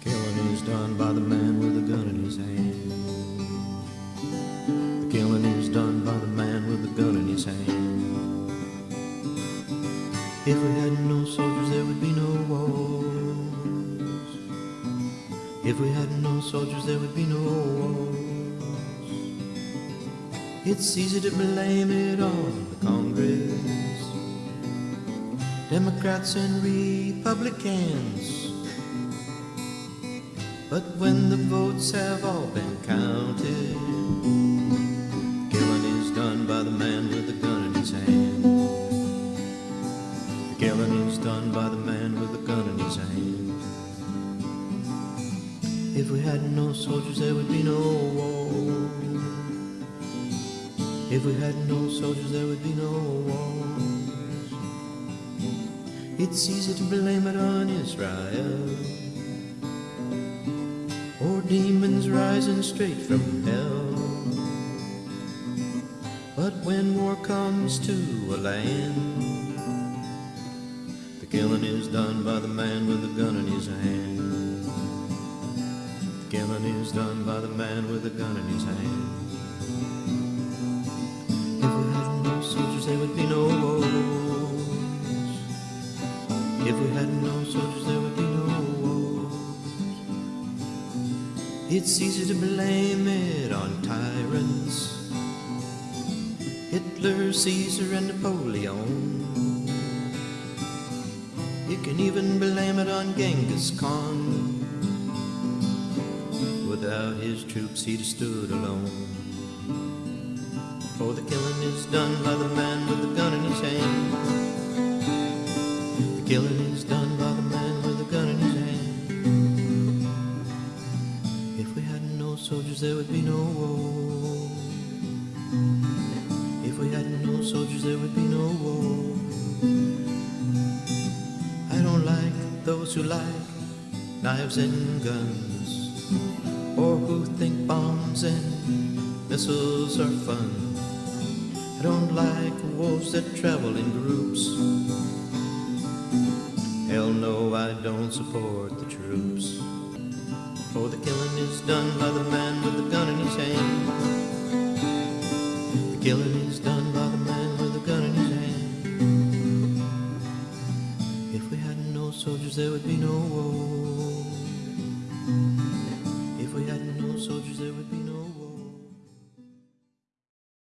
Killing is done by the man with a gun in his hand. The killing is done by the man with a gun in his hand. If we had no soldiers, there would be no wars. If we had no soldiers, there would be no wars. It's easy to blame it on the Congress, Democrats and Republicans. But when the votes have all been counted, killing is done by the man with the gun in his hand. The killing is done by the man with the gun in his hand. If we had no soldiers, there would be no war. If we had no soldiers, there would be no wars. It's easy to blame it on Israel or demons rising straight from hell. But when war comes to a land, the killing is done by the man with a gun in his hand. The killing is done by the man with a gun in his hand. If we had no soldiers, there would be If we had no soldiers, there would be no wars. It's easy to blame it on tyrants Hitler, Caesar, and Napoleon. You can even blame it on Genghis Khan. Without his troops, he'd have stood alone. For the killing is done by the man with the gun in his hand. Killing is done by the man with the gun in his hand. If we had no soldiers, there would be no war. If we had no soldiers, there would be no war. I don't like those who like knives and guns, or who think bombs and missiles are fun. I don't like wolves that travel in groups. Don't support the troops. For the killing is done by the man with the gun in his hand. The killing is done by the man with the gun in his hand. If we had no soldiers, there would be no war.